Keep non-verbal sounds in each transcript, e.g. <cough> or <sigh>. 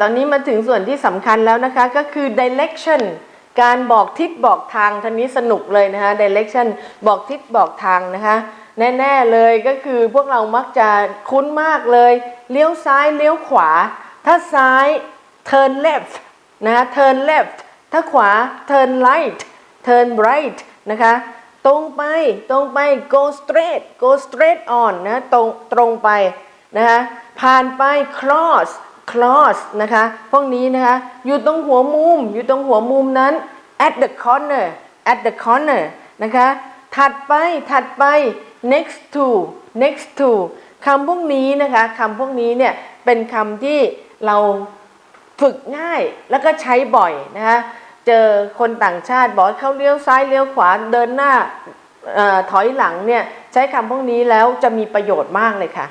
ตอนนี้มาถึงส่วนที่สำคัญแล้วนะคะ ก็คือ direction การบอกทิศบอกทางท่านนี้สนุกเลยนะคะ direction บอกทิศบอกทางนะคะ แน่ๆเลยก็คือพวกเรามักจะคุ้นมากเลย เลี้ยวซ้ายเลี้ยวขวา ถ้าซ้าย turn left นะะ turn left ถ้าขวา turn right turn right นะคะ ตรงไปตรงไป go straight go straight on นะ ตรงตรงไปนะคะ ผ่านไป cross cross นะคะ พวกนี้นะคะ อยู่ตรงหัวมุม อยู่ตรงหัวมุมนั้น at the corner at the corner นะคะ ถัดไป ถัดไป next to next to คำพวกนี้นะคะ คำพวกนี้เนี่ย เป็นคำที่เราฝึกง่ายแล้วก็ใช้บ่อยนะคะ เจอคนต่างชาติบอกเขาเลี้ยวซ้ายเลี้ยวขวาเดินหน้าอถอยหลังเนี่ย ใช้คำพวกนี้แล้วจะมีประโยชน์มากเลยค่ะ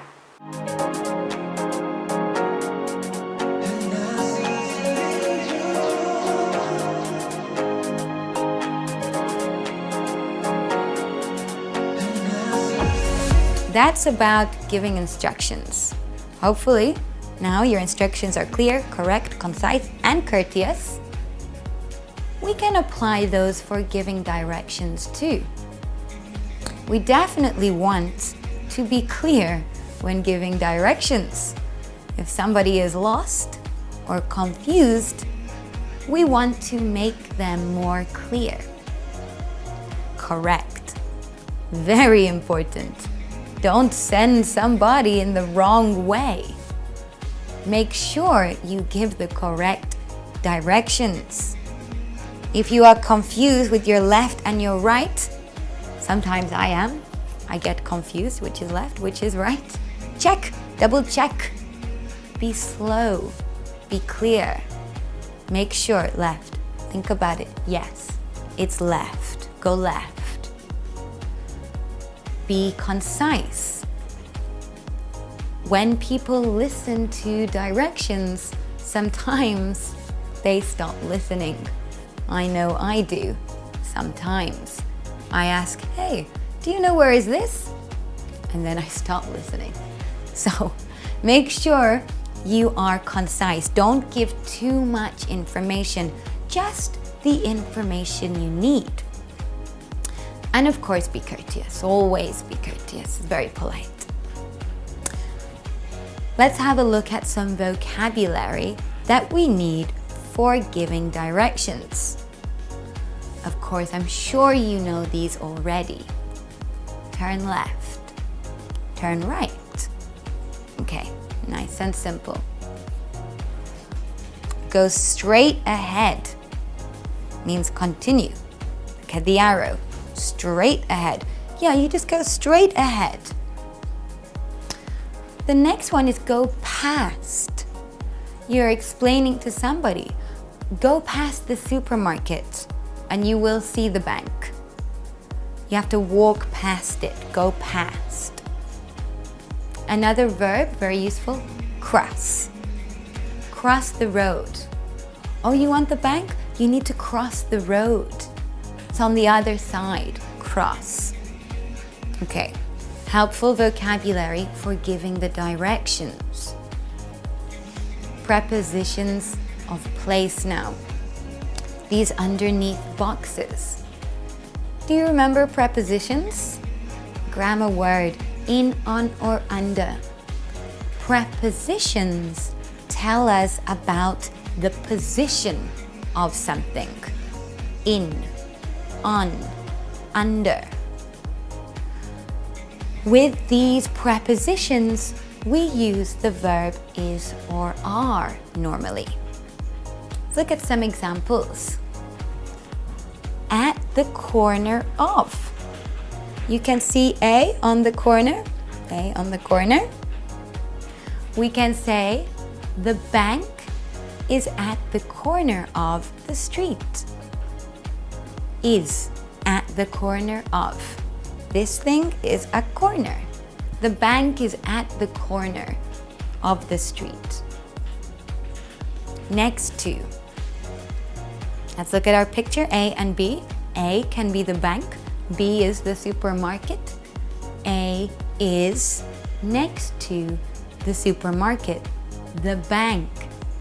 That's about giving instructions. Hopefully, now your instructions are clear, correct, concise, and courteous. We can apply those for giving directions too. We definitely want to be clear when giving directions. If somebody is lost or confused, we want to make them more clear. Correct. Very important. Don't send somebody in the wrong way. Make sure you give the correct directions. If you are confused with your left and your right, sometimes I am. I get confused which is left, which is right. Check, double check. Be slow, be clear. Make sure left. Think about it. Yes, it's left. Go left be concise. When people listen to directions, sometimes they stop listening. I know I do, sometimes. I ask, hey, do you know where is this? And then I stop listening. <laughs> So make sure you are concise. Don't give too much information, just the information you need. And of course, be courteous. Always be courteous. Very polite. Let's have a look at some vocabulary that we need for giving directions. Of course, I'm sure you know these already. Turn left. Turn right. Okay, nice and simple. Go straight ahead means continue. Look at the arrow straight ahead. Yeah, you just go straight ahead. The next one is go past. You're explaining to somebody, go past the supermarket and you will see the bank. You have to walk past it, go past. Another verb, very useful, cross. Cross the road. Oh, you want the bank? You need to cross the road. On the other side, cross. Okay, helpful vocabulary for giving the directions. Prepositions of place now. These underneath boxes. Do you remember prepositions? Grammar word, in, on, or under. Prepositions tell us about the position of something. In, on, under. With these prepositions, we use the verb is or are normally. Look at some examples. At the corner of. You can see A on the corner, A on the corner. We can say the bank is at the corner of the street is at the corner of. This thing is a corner. The bank is at the corner of the street. Next to. Let's look at our picture, A and B. A can be the bank, B is the supermarket. A is next to the supermarket. The bank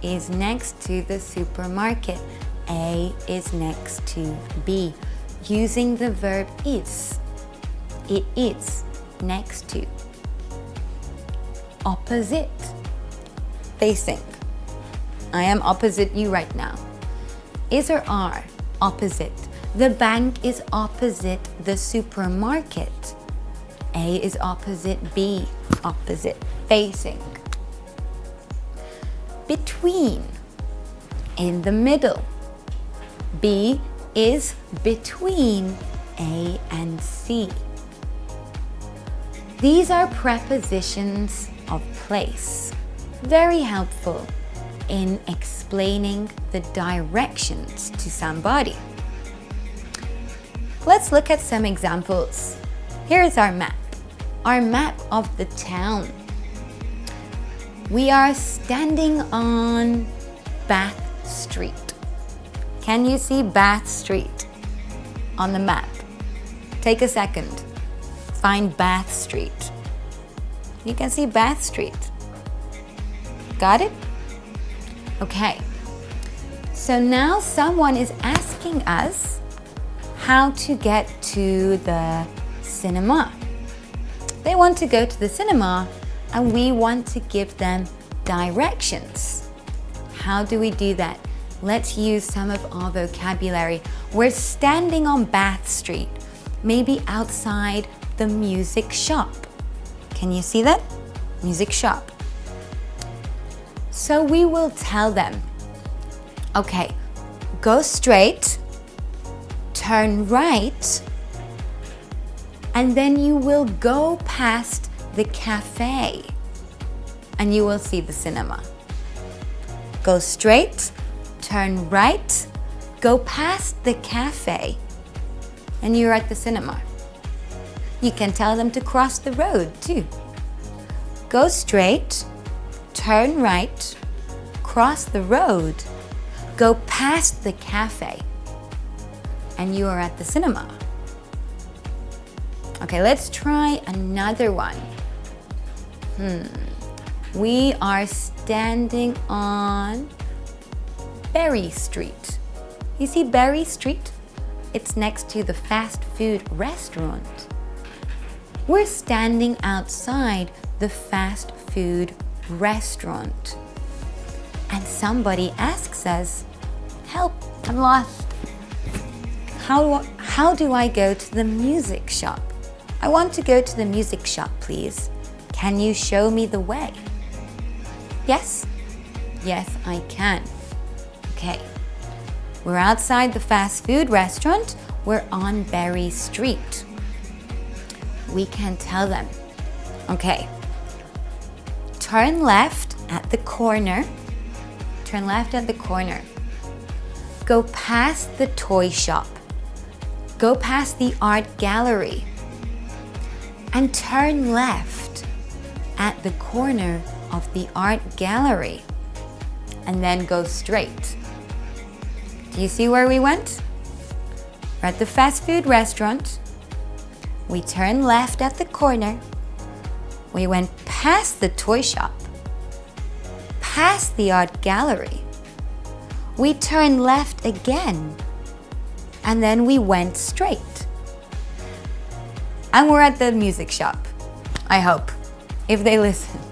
is next to the supermarket. A is next to B. Using the verb is. It is next to. Opposite. Facing. I am opposite you right now. Is or are opposite. The bank is opposite the supermarket. A is opposite B, opposite, facing. Between, in the middle. B is between A and C. These are prepositions of place. Very helpful in explaining the directions to somebody. Let's look at some examples. Here is our map, our map of the town. We are standing on Bath Street. Can you see Bath Street on the map? Take a second. Find Bath Street. You can see Bath Street. Got it? Okay. So now someone is asking us how to get to the cinema. They want to go to the cinema and we want to give them directions. How do we do that? Let's use some of our vocabulary. We're standing on Bath Street, maybe outside the music shop. Can you see that? Music shop. So we will tell them, okay, go straight, turn right, and then you will go past the cafe and you will see the cinema. Go straight, turn right, go past the cafe, and you're at the cinema. You can tell them to cross the road too. Go straight, turn right, cross the road, go past the cafe, and you are at the cinema. Okay, let's try another one. Hmm. We are standing on Berry Street. You see Berry Street? It's next to the fast food restaurant. We're standing outside the fast food restaurant. And somebody asks us, help, I'm lost. How, how do I go to the music shop? I want to go to the music shop, please. Can you show me the way? Yes? Yes, I can. Okay. We're outside the fast food restaurant. We're on Berry Street. We can tell them. Okay. Turn left at the corner. Turn left at the corner. Go past the toy shop. Go past the art gallery. And turn left at the corner of the art gallery. And then go straight. Do you see where we went? We're at the fast food restaurant. We turned left at the corner. We went past the toy shop, past the art gallery. We turned left again, and then we went straight. And we're at the music shop, I hope, if they listen.